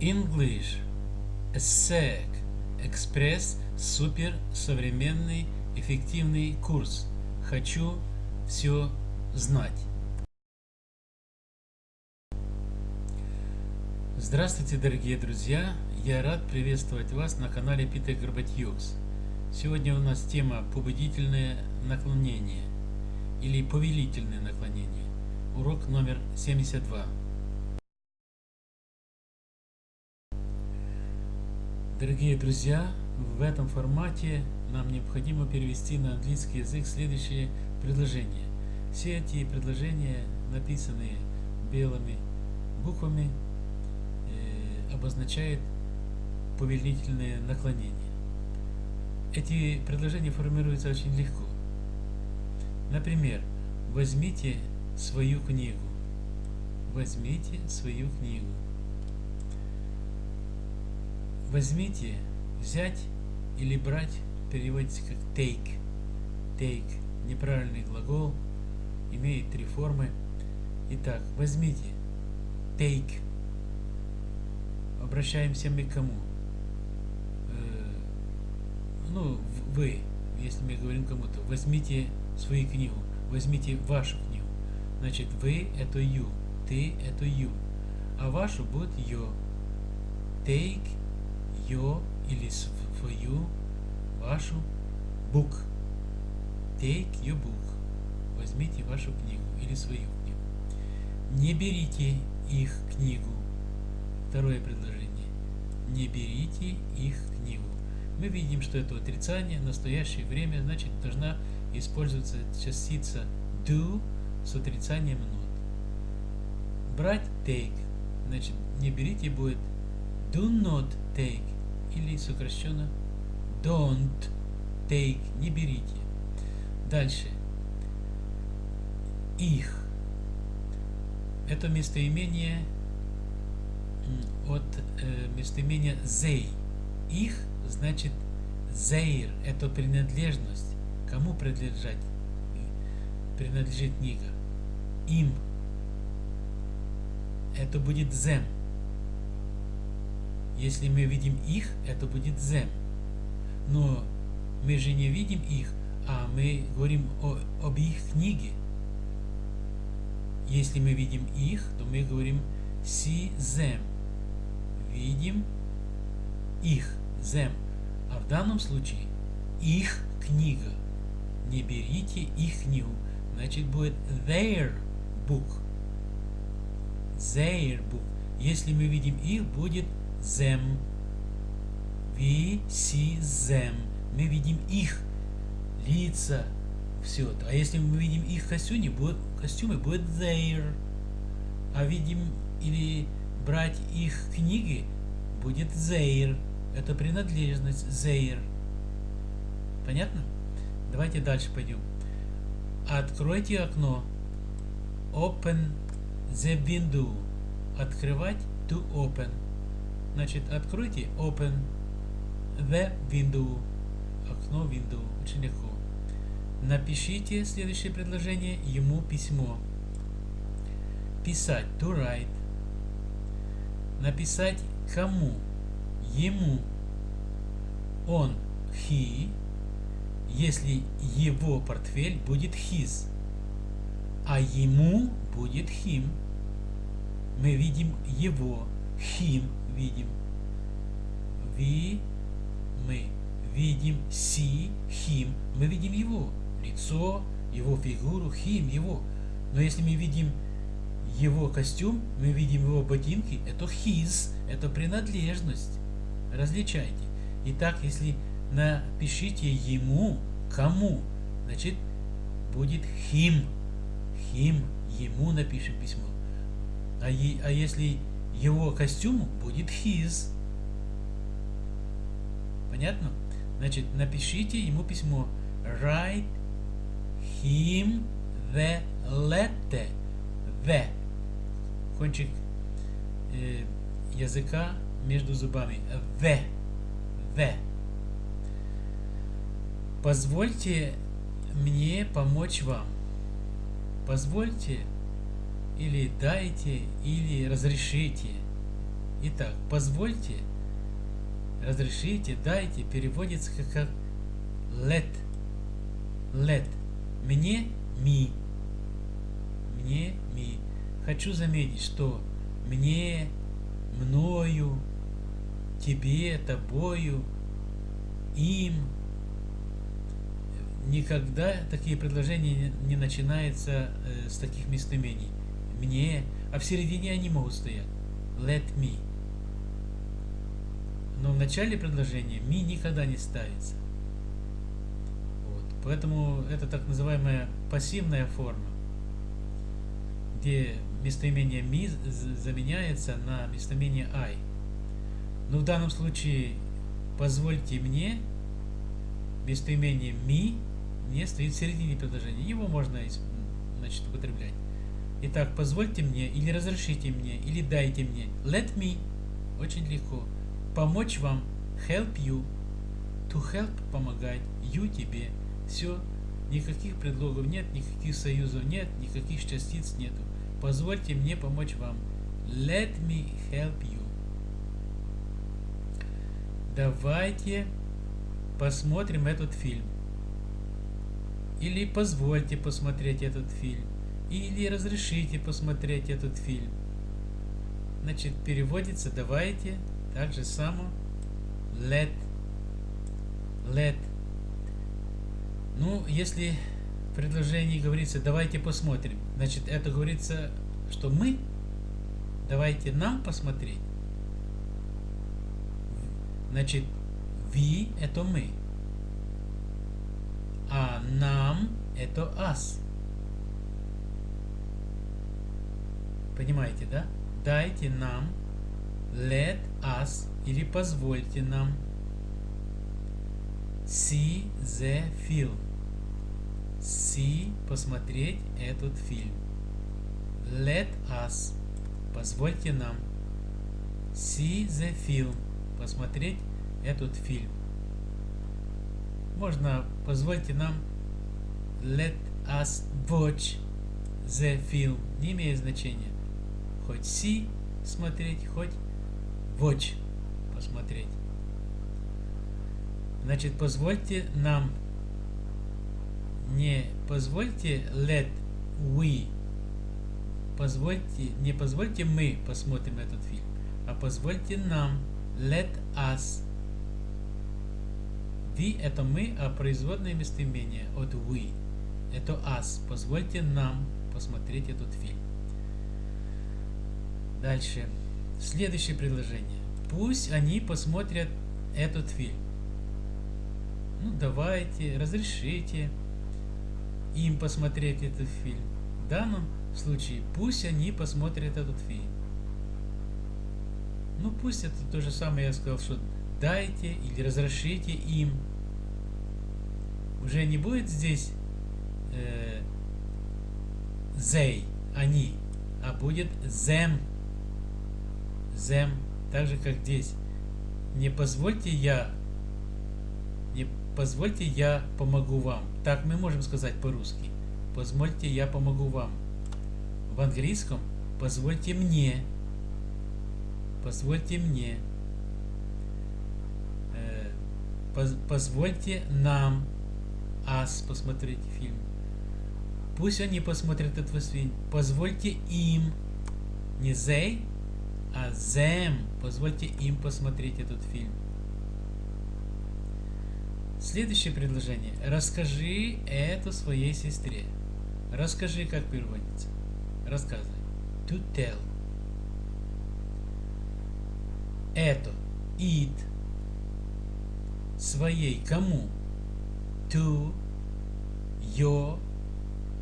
English ESSEC Экспресс супер современный эффективный курс. Хочу все знать. Здравствуйте, дорогие друзья! Я рад приветствовать вас на канале Питер Горбатьюкс. Сегодня у нас тема побудительное наклонение или повелительное наклонение. Урок номер 72. Дорогие друзья, в этом формате нам необходимо перевести на английский язык следующие предложения. Все эти предложения, написанные белыми буквами, э, обозначают повелительное наклонение. Эти предложения формируются очень легко. Например, возьмите свою книгу. Возьмите свою книгу возьмите, взять или брать переводится как take. Take – неправильный глагол, имеет три формы. Итак, возьмите, take. Обращаемся мы к кому? Э, ну, вы, если мы говорим кому-то, возьмите свою книгу, возьмите вашу книгу. Значит, вы – это you, ты – это you, а вашу будет your. Take ее или свою, вашу book. Take your book. Возьмите вашу книгу или свою книгу. Не берите их книгу. Второе предложение. Не берите их книгу. Мы видим, что это отрицание, настоящее время, значит, должна использоваться частица do с отрицанием not. Брать take, значит, не берите будет do not take или сокращенно don't take, не берите. Дальше. Их. Это местоимение от э, местоимения they. Их значит their. Это принадлежность. Кому принадлежать? Принадлежит книга. Им. Это будет them. Если мы видим их, это будет them. Но мы же не видим их, а мы говорим о, об их книге. Если мы видим их, то мы говорим see them. Видим их, them. А в данном случае их книга. Не берите их книгу. Значит будет their book. Their book. Если мы видим их, будет them. We see them. Мы видим их лица. Все. А если мы видим их костюмы, будет, костюмы, будет their. А видим или брать их книги, будет their. Это принадлежность their. Понятно? Давайте дальше пойдем. Откройте окно. Open the window. Открывать to open. Значит, откройте Open the Window. Окно Window. Очень легко. Напишите следующее предложение ему письмо. Писать. To write. Написать кому? Ему. Он. He. Если его портфель будет his. А ему будет him. Мы видим его. Him видим. Ви, мы видим си, хим, мы видим его лицо, его фигуру, хим, его. Но если мы видим его костюм, мы видим его ботинки, это his, это принадлежность. Различайте. Итак, если напишите ему, кому, значит будет him. Him, ему напишем письмо. А, а если его костюму будет his. Понятно? Значит, напишите ему письмо. Write him the letter. The. Кончик э, языка между зубами. The. The. Позвольте мне помочь вам. Позвольте или дайте, или разрешите. Итак, позвольте, разрешите, дайте, переводится как, let. Let. Мне ми. Мне ми. Хочу заметить, что мне, мною, тебе, тобою, им. Никогда такие предложения не начинаются э, с таких местоимений. Мне, а в середине они могут стоять. Let me. Но в начале предложения me никогда не ставится. Вот. Поэтому это так называемая пассивная форма, где местоимение me заменяется на местоимение I. Но в данном случае позвольте мне местоимение me не стоит в середине предложения. Его можно значит, употреблять. Итак, позвольте мне, или разрешите мне, или дайте мне. Let me. Очень легко. Помочь вам. Help you. To help – помогать. You – тебе. Все. Никаких предлогов нет, никаких союзов нет, никаких частиц нету. Позвольте мне помочь вам. Let me help you. Давайте посмотрим этот фильм. Или позвольте посмотреть этот фильм. Или разрешите посмотреть этот фильм. Значит, переводится давайте так же само let. Let. Ну, если в предложении говорится давайте посмотрим, значит, это говорится, что мы давайте нам посмотреть. Значит, we это мы а нам это us. Понимаете, да? Дайте нам, let us, или позвольте нам see the film. See, посмотреть этот фильм. Let us, позвольте нам see the film, посмотреть этот фильм можно, позвольте нам let us watch the film. Не имеет значения. Хоть see смотреть, хоть watch посмотреть. Значит, позвольте нам, не позвольте let we, позвольте, не позвольте мы посмотрим этот фильм, а позвольте нам let us We – это мы, а производное местоимение от we – это us. Позвольте нам посмотреть этот фильм. Дальше. Следующее предложение. Пусть они посмотрят этот фильм. Ну, давайте, разрешите им посмотреть этот фильм. В данном случае пусть они посмотрят этот фильм. Ну, пусть это то же самое я сказал, что дайте или разрешите им уже не будет здесь э, they, они, а будет them, them, так же как здесь. Не позвольте я, не позвольте я помогу вам. Так мы можем сказать по-русски. Позвольте я помогу вам. В английском позвольте мне. Позвольте мне. Э, поз, позвольте нам ас посмотреть фильм. Пусть они посмотрят этот фильм. Позвольте им, не they, а them, позвольте им посмотреть этот фильм. Следующее предложение. Расскажи это своей сестре. Расскажи, как переводится. Рассказывай. To tell. Это. It. Своей. Кому? To your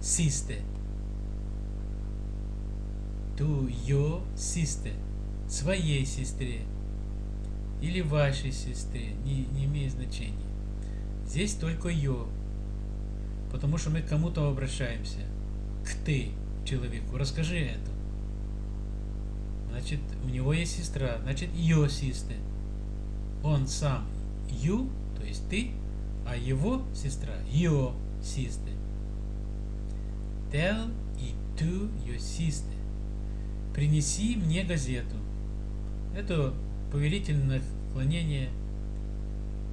sister. To your sister. Своей сестре. Или вашей сестре. Не, не имеет значения. Здесь только ее. Потому что мы к кому-то обращаемся. К ты, человеку. Расскажи это. Значит, у него есть сестра. Значит, ее sister. Он сам you, то есть ты, а его сестра your sister. Tell it to your sister. Принеси мне газету. Это повелительное наклонение.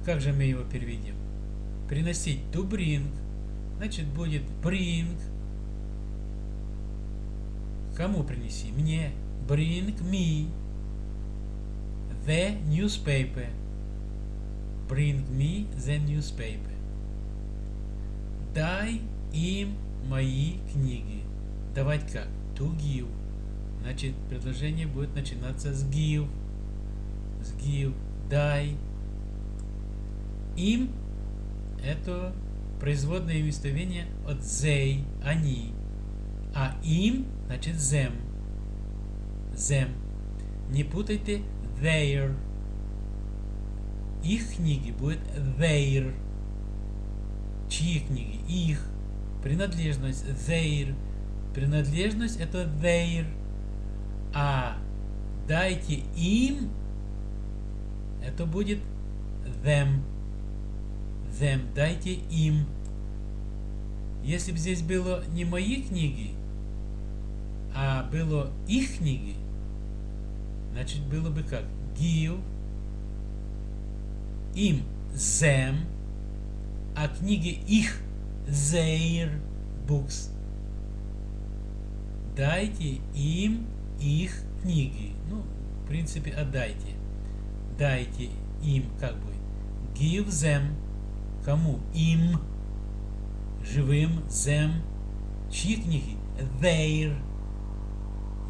Как же мы его переведем? Приносить to bring. Значит, будет bring. Кому принеси? Мне. Bring me the newspaper. Bring me the newspaper. Дай им мои книги. Давать как? To give. Значит, предложение будет начинаться с give. С give. Дай. Им это производное местовение от they, они. А им значит them. Them. Не путайте their. Их книги будет their. Чьи книги? Их. Принадлежность their. Принадлежность это their. А дайте им это будет them. Them. Дайте им. Если бы здесь было не мои книги, а было их книги, значит было бы как? Give им them, а книги их their books. Дайте им их книги. Ну, в принципе, отдайте. Дайте им, как будет. Give them. Кому? Им. Живым. Them. Чьи книги? Their.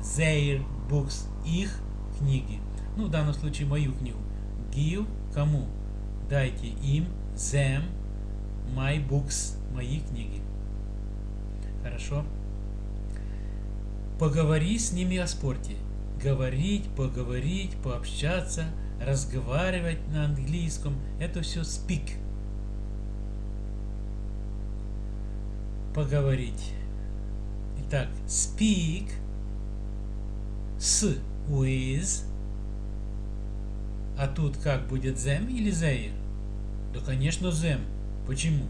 Their books. Их книги. Ну, в данном случае мою книгу. Give. Кому? Дайте им. Them. My books. Мои книги. Хорошо? Поговори с ними о спорте. Говорить, поговорить, пообщаться, разговаривать на английском. Это все speak. Поговорить. Итак, speak с with. А тут как будет them или their? Да, конечно, them. Почему?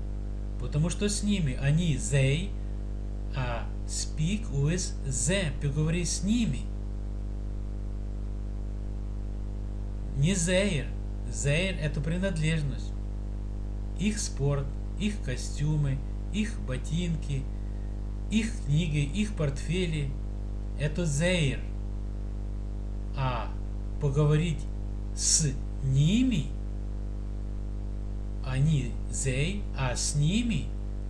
Потому что с ними они they, а Speak with them. Поговори с ними. Не their. Their – это принадлежность. Их спорт, их костюмы, их ботинки, их книги, их портфели – это their. А поговорить с ними, они they, а с ними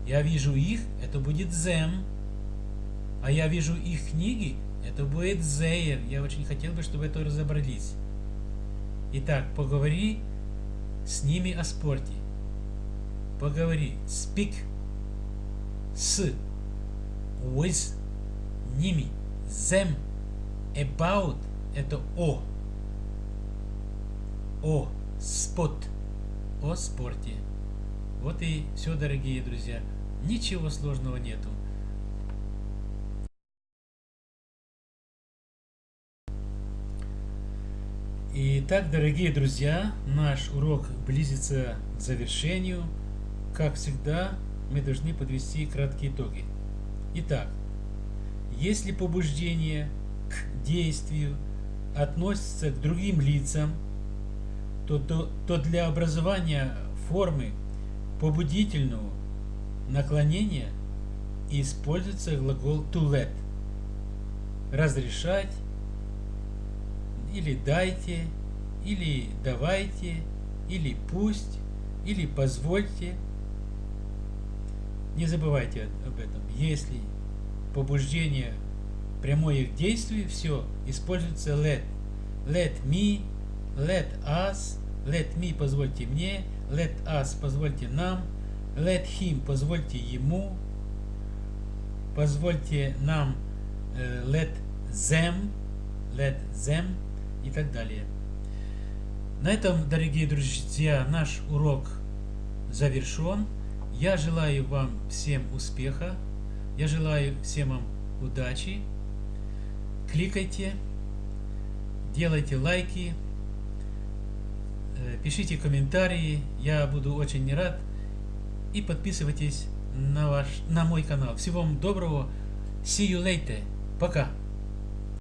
я вижу их, это будет them а я вижу их книги, это будет Зейр. Я очень хотел бы, чтобы это разобрались. Итак, поговори с ними о спорте. Поговори. Speak. С. With. Ними. Them. About. Это о. О. Спот. О спорте. Вот и все, дорогие друзья. Ничего сложного нету. Итак, дорогие друзья, наш урок близится к завершению. Как всегда, мы должны подвести краткие итоги. Итак, если побуждение к действию относится к другим лицам, то, то, то для образования формы побудительного наклонения используется глагол to let – разрешать, или дайте, или давайте, или пусть, или позвольте. Не забывайте об этом. Если побуждение прямое к действию, все, используется let. Let me, let us, let me позвольте мне, let us позвольте нам, let him позвольте ему, позвольте нам, uh, let them, let them, и так далее. На этом, дорогие друзья, наш урок завершен. Я желаю вам всем успеха. Я желаю всем вам удачи. Кликайте, делайте лайки, э, пишите комментарии. Я буду очень рад. И подписывайтесь на, ваш, на мой канал. Всего вам доброго. See you later. Пока.